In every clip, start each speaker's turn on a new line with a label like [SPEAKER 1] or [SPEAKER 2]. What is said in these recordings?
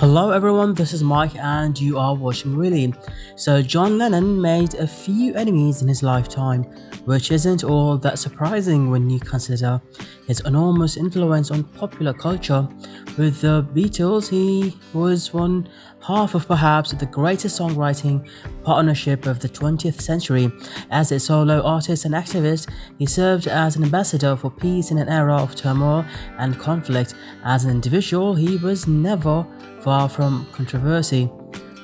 [SPEAKER 1] Hello everyone, this is Mike and you are watching Really. So John Lennon made a few enemies in his lifetime, which isn't all that surprising when you consider his enormous influence on popular culture. With the Beatles, he was one half of perhaps the greatest songwriting partnership of the 20th century. As a solo artist and activist, he served as an ambassador for peace in an era of turmoil and conflict. As an individual, he was never far from controversy.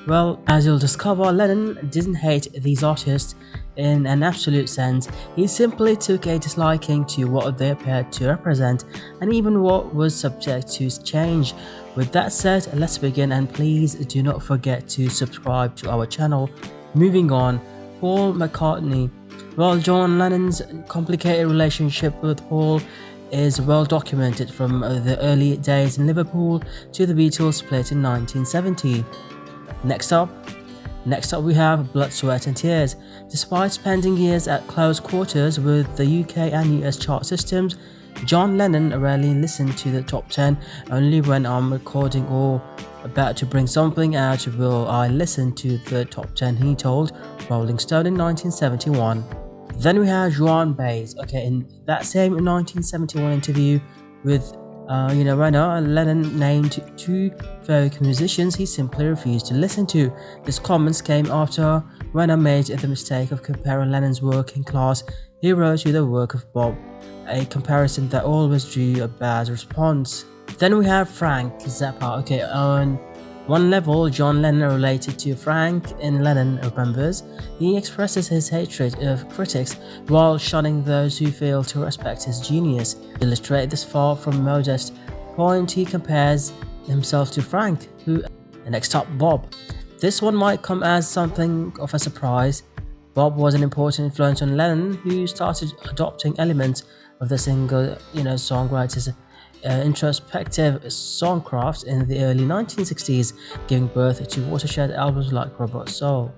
[SPEAKER 1] Well, as you'll discover, Lennon didn't hate these artists in an absolute sense, he simply took a disliking to what they appeared to represent and even what was subject to change. With that said, let's begin and please do not forget to subscribe to our channel. Moving on, Paul McCartney. Well, John Lennon's complicated relationship with Paul is well documented from uh, the early days in Liverpool to the Beatles split in 1970. Next up, Next up we have Blood, Sweat and Tears. Despite spending years at close quarters with the UK and US chart systems, John Lennon rarely listened to the top 10, only when I'm recording or about to bring something out will I listen to the top 10 he told Rolling Stone in 1971. Then we have Joan Baez. Okay, in that same 1971 interview with uh, you know, Wenner Lennon named two folk musicians he simply refused to listen to. This comments came after Wenner made the mistake of comparing Lennon's working class hero to the work of Bob, a comparison that always drew a bad response. Then we have Frank Zappa. Okay, on one level, John Lennon related to Frank in Lennon Remembers. He expresses his hatred of critics while shunning those who fail to respect his genius. To illustrate this far from modest point, he compares himself to Frank, who next up Bob. This one might come as something of a surprise. Bob was an important influence on Lennon, who started adopting elements of the single, you know, songwriter's uh, introspective songcraft in the early 1960s, giving birth to watershed albums like Rubber Soul.